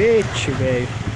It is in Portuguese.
cacete, velho.